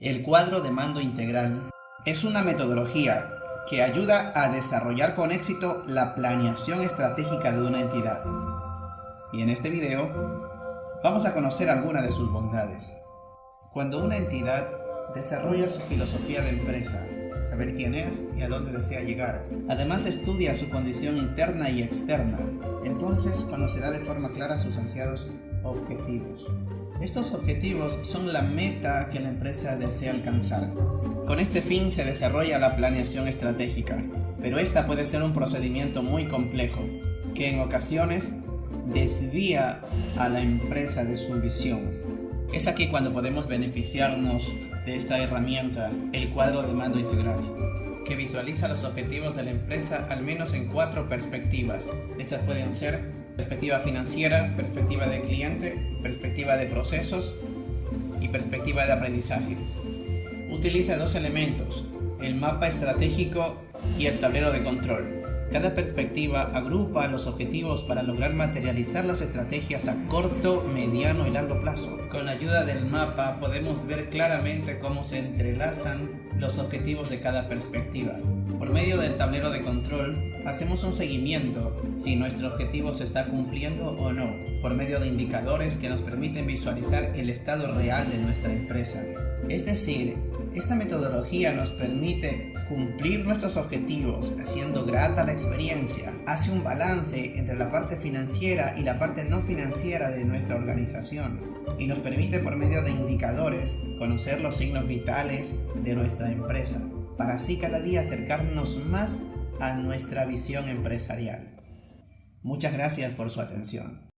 El cuadro de mando integral es una metodología que ayuda a desarrollar con éxito la planeación estratégica de una entidad. Y en este video vamos a conocer algunas de sus bondades. Cuando una entidad desarrolla su filosofía de empresa, saber quién es y a dónde desea llegar. Además estudia su condición interna y externa, entonces conocerá de forma clara sus ansiados objetivos. Estos objetivos son la meta que la empresa desea alcanzar. Con este fin se desarrolla la planeación estratégica, pero esta puede ser un procedimiento muy complejo, que en ocasiones desvía a la empresa de su visión. Es aquí cuando podemos beneficiarnos de esta herramienta, el cuadro de mando integral, que visualiza los objetivos de la empresa al menos en cuatro perspectivas. Estas pueden ser perspectiva financiera, perspectiva de cliente, perspectiva de procesos y perspectiva de aprendizaje. Utiliza dos elementos, el mapa estratégico y el tablero de control. Cada perspectiva agrupa los objetivos para lograr materializar las estrategias a corto, mediano y largo plazo. Con la ayuda del mapa podemos ver claramente cómo se entrelazan los objetivos de cada perspectiva. Por medio del tablero de control, hacemos un seguimiento si nuestro objetivo se está cumpliendo o no, por medio de indicadores que nos permiten visualizar el estado real de nuestra empresa. Es decir, esta metodología nos permite cumplir nuestros objetivos haciendo grata la experiencia, hace un balance entre la parte financiera y la parte no financiera de nuestra organización y nos permite por medio de indicadores conocer los signos vitales de nuestra empresa para así cada día acercarnos más a nuestra visión empresarial. Muchas gracias por su atención.